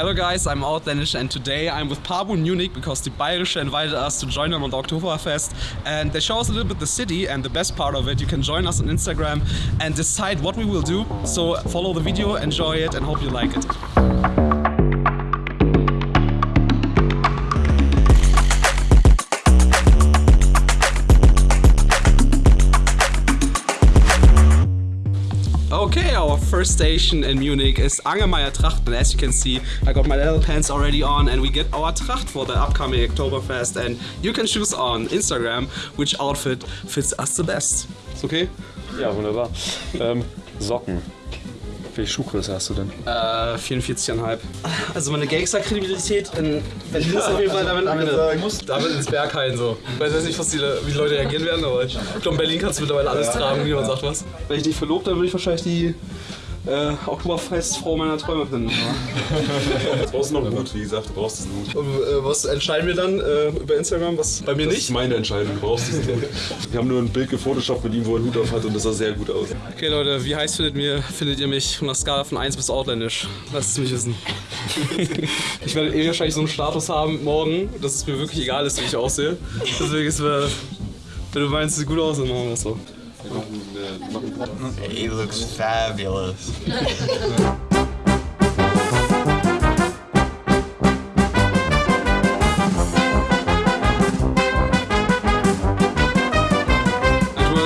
Hello guys, I'm Outlandish and today I'm with Pabu in Munich because the Bayerische invited us to join them on the Oktoberfest and they show us a little bit the city and the best part of it. You can join us on Instagram and decide what we will do. So follow the video, enjoy it and hope you like it. First station in Munich is Angermeyer Tracht and as you can see I got my little pants already on and we get our Tracht for the upcoming Oktoberfest and you can choose on Instagram which outfit fits us the best. Ist okay? Ja, wunderbar. Ähm, Socken. Welche Schuhgröße hast du denn? Äh, 44,5. Also meine Gangster-Kredibilität in Berlin ist auf jeden Fall damit eine. Ich muss damit ins Berghain so. Ich weiß nicht, was die, wie die Leute reagieren werden, aber ich glaube, in Berlin kannst du mittlerweile alles tragen, niemand sagt was. Wenn ich dich verlobt, dann würde ich wahrscheinlich die äh, Oktoberfestfrau meiner Träume finden. Jetzt brauchst du noch einen Hut, wie gesagt, du brauchst diesen Hut. Und, äh, was entscheiden wir dann äh, über Instagram? Was bei mir Das nicht? ist meine Entscheidung, du brauchst diesen Hut. Wir haben nur ein Bild gefotoshoppt mit ihm, wo er einen Hut auf hat und das sah sehr gut aus. Okay Leute, wie heiß findet, mir, findet ihr mich von der Skala von 1 bis Outländisch? Lasst es mich wissen. ich werde eh wahrscheinlich so einen Status haben morgen, dass es mir wirklich egal ist, wie ich aussehe. Deswegen ist mir, wenn du meinst, es sieht gut aus, dann machen wir das so. Wir machen, machen He looks fabulous.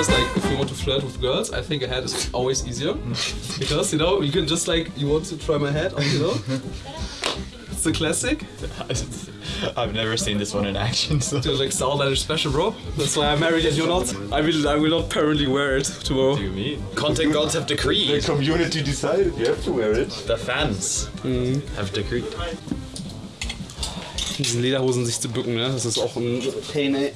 Like, if you want to flirt with girls, I think a hat is always easier. Because, you know, you can just like, you want to try my hat on, you know? It's the classic. I've never seen this one in action. So. You're like Southern special, bro. That's why I'm married and you're not. I will, I will not permanently wear it tomorrow. you mean? Content gods have The decreed. community decided you have to wear it. The fans have decreed. diesen Lederhosen sich zu bücken, ne? Das ist auch ein Pain, ey.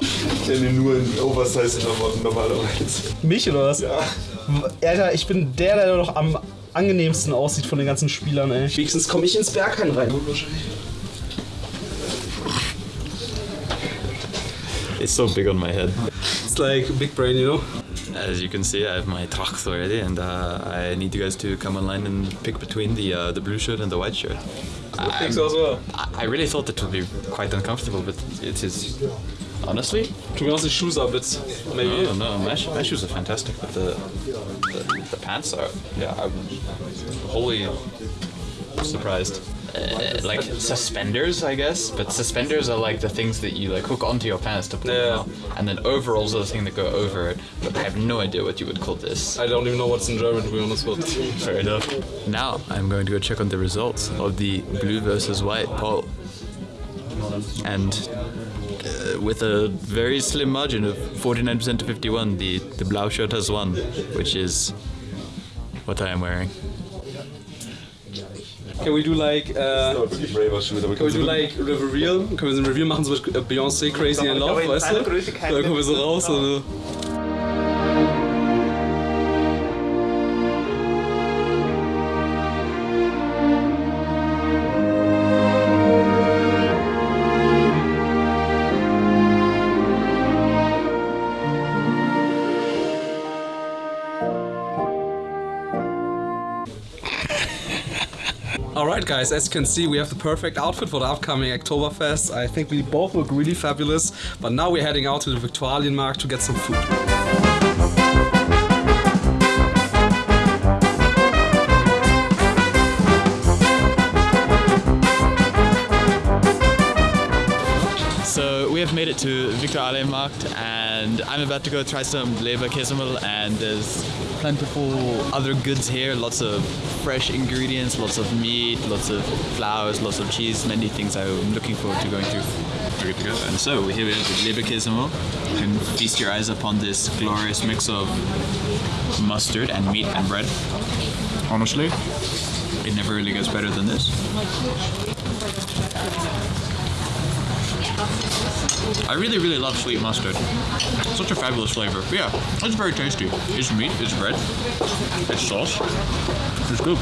Ich kenne nur in Oversize-Klamotten normalerweise. Mich oder was? Ja. Alter, ich bin der, der noch am angenehmsten aussieht von den ganzen Spielern, ey. Wenigstens komme ich ins Berghain rein. It's so big on my head. It's like big brain, you know? As you can see, I have my tracht already, and uh, I need you guys to come online and pick between the uh, the blue shirt and the white shirt. I think so as well. I I really thought it would be quite uncomfortable, but it is. Honestly, To be honest, the shoes are a bit, maybe. no, no, my, sh- my shoes are fantastic, but the, the the pants are. Yeah, I'm wholly surprised. Uh, like suspenders, I guess, but suspenders are like the things that you like hook onto your pants to pull Yeah. them out, and then overalls are the thing that go over it. But I have no idea what you would call this. I don't even know what's in German, to be honest, but... Fair enough. Now I'm going to go check on the results of the blue versus white poll, and with a very slim margin of 49% to 51, the the blau shirt has won, which is what I am wearing. Can we do like, uh, Aber wirklich braver Schuhe, can we do like a reveal? Können wir so ein Reveal machen, so mit Beyoncé Crazy in Love, weißt du? Da kommen wir so raus und... Alright guys, as you can see we have the perfect outfit for the upcoming Oktoberfest. I think we both look really fabulous, but now we're heading out to the Viktualienmarkt to get some food. So we have made it to Victor Markt and I'm about to go try some Leberkässemmel and there's plentiful other goods here, lots of fresh ingredients, lots of meat, lots of flowers, lots of cheese, many things I'm looking forward to going through. We're good to go. And so here we have the Leberkässemmel. You can feast your eyes upon this glorious mix of mustard and meat and bread. Honestly, it never really gets better than this. I really, really love sweet mustard. Such a fabulous flavor. But yeah, it's very tasty. It's meat, it's bread, it's sauce. It's good.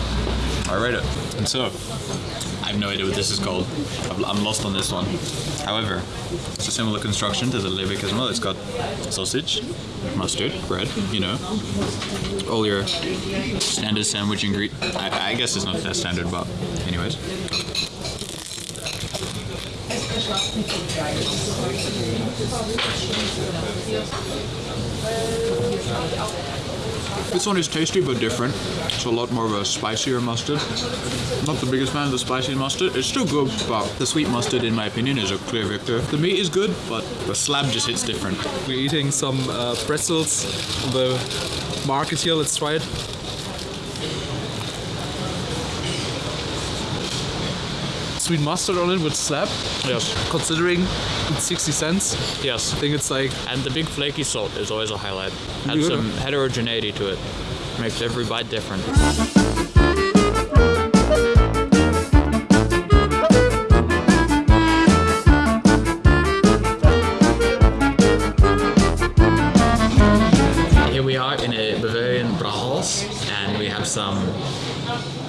I read it. And so, I have no idea what this is called. I'm- lost on this one. However, it's a similar construction to the Leberkäse. It's got sausage, mustard, bread, you know, all your standard sandwich ingredients. I, I guess it's not that standard, but anyways. This one is tasty but different. It's a lot more of a spicier mustard. Not the biggest fan of the spicy mustard. It's still good, but the sweet mustard, in my opinion, is a clear victor. The meat is good, but the slab just hits different. We're eating some uh, pretzels on the market here. Let's try it. Sweet mustard on it would slap. Yes. Considering it's 60 cents, Yes. I think it's like And the big flaky salt is always a highlight. Adds some heterogeneity to it. Makes every bite different. Here we are in a Bavarian Brauhaus, and we have some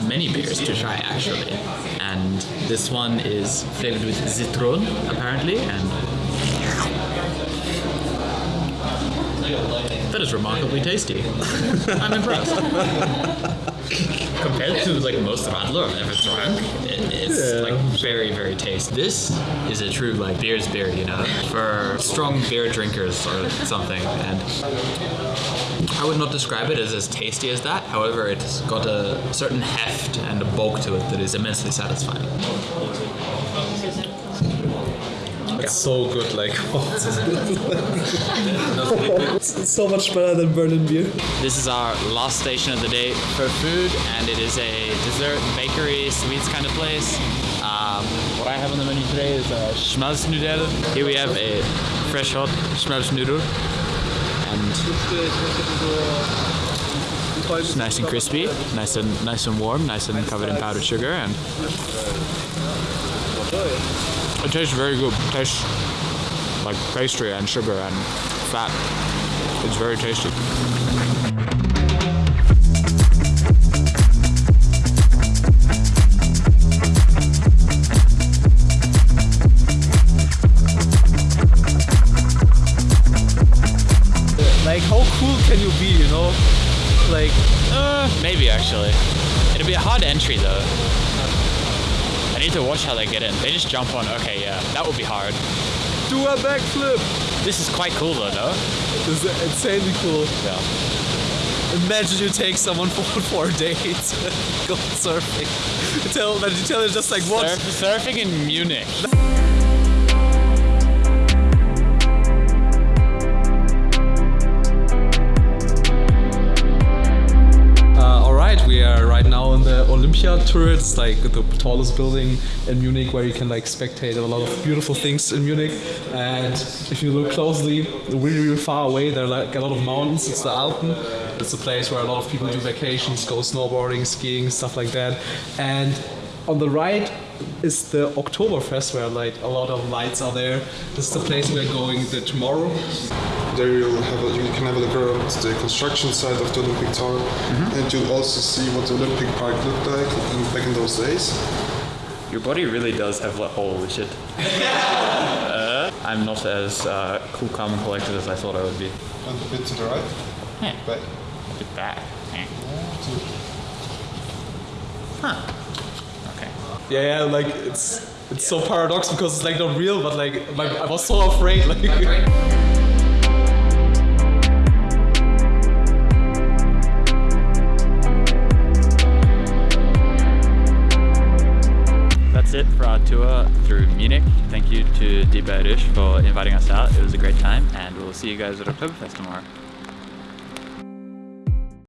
many beers to try actually. This one is flavored with citron apparently, and that is remarkably tasty. I'm impressed. Compared to like most Radler I've ever drunk, it, it's like very, very tasty. This is a true like beer's beer, you know, for strong beer drinkers or something. And I would not describe it as as tasty as that. However, it's got a certain heft and a bulk to it that is immensely satisfying. it's so good. Like it's so much better than Berlin beer. This is our last station of the day for food, and it is a dessert, bakery, sweets kind of place. Um, what I have on the menu today is a Schmalznudeln. Here we have a fresh hot Schmalznudeln, and it's nice and crispy, nice and nice and warm, nice and covered in powdered sugar, and it tastes very good. It tastes like pastry and sugar and fat. It's very tasty. Be a hard entry though. I need to watch how they get in. They just jump on. Okay, yeah, that would be hard. do a backflip. This is quite cool though, no? This is insanely cool. Yeah. Imagine you take someone for for a date, go surfing. Tell, but you tell her just like what? Surf, surfing in Munich. right, now in the Olympia turret. It's like the tallest building in Munich, where you can like spectate a lot of beautiful things in Munich. And if you look closely, really, really far away, there are like a lot of mountains. It's the Alpen. It's a place where a lot of people do vacations, go snowboarding, skiing, stuff like that. And on the right is the Oktoberfest, where like a lot of lights are there. This is the place we're going the tomorrow. There you'll have a, you can have a look around the construction site of the Olympic Tower, and you'll also see what the Olympic Park looked like in, back in those days. Your body really does have like holy shit. uh, I'm not as uh, cool, calm, and collected as I thought I would be. And a bit to the right. Yeah. Back. Look at that. Eh. Huh. Yeah, yeah, like it's it's so paradox because it's like not real, but like my, I was so afraid. Like That's it for our tour through Munich. Thank you to Die Bayerisch for inviting us out. It was a great time, and we'll see you guys at Oktoberfest tomorrow.